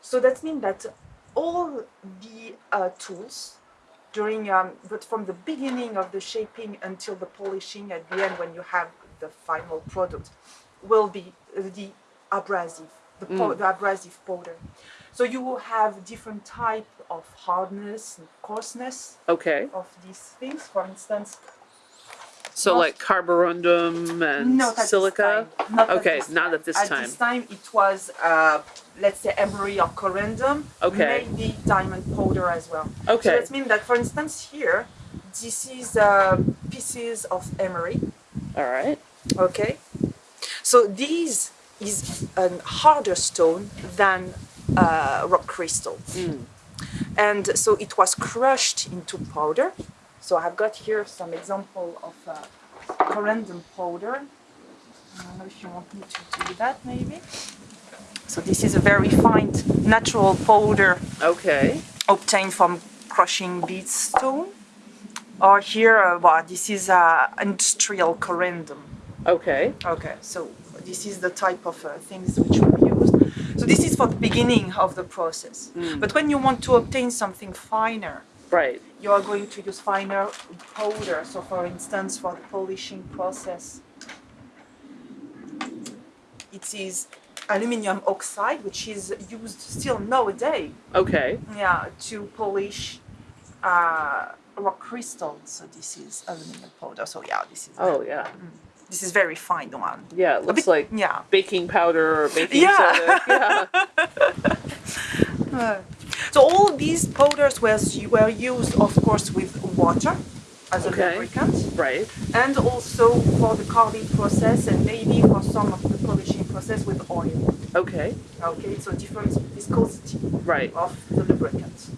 So that means that all the uh, tools during, um, but from the beginning of the shaping until the polishing at the end when you have the final product, will be the abrasive, the, po- the abrasive powder. So you will have different type of hardness and coarseness Okay. of these things. For instance, So Not- like carborundum and not at silica. This time. Not Okay, at this not time. at this At time. this time, it was, uh, let's say, emery or corundum. Okay. Maybe diamond powder as well. Okay. So that means that, for instance, here, this is uh, pieces of emery. All right. Okay. So this is a harder stone than uh, rock crystal. And so it was crushed into powder. So I've got here some example of uh, corundum powder. I don't know if you want me to do that maybe. So this is a very fine natural powder Okay. obtained from crushing bead stone. Or here, uh, well, this is uh, industrial corundum. Okay. Okay, so this is the type of uh, things which we use. So this is for the beginning of the process. But when you want to obtain something finer, Right. you are going to use finer powder. So for instance, for the polishing process, it is aluminum oxide, which is used still nowadays, Okay. yeah, to polish uh, rock crystal. So this is aluminum powder. So yeah, this is Oh yeah. this is very fine one. Yeah. It looks bit- like yeah. baking powder or baking Yeah. soda. Yeah. Uh, So all these powders were, were used, of course, with water as a Okay. lubricant, Right. and also for the carving process, and maybe for some of the polishing process with oil. Okay. Okay, so different viscosity Right. of the lubricant.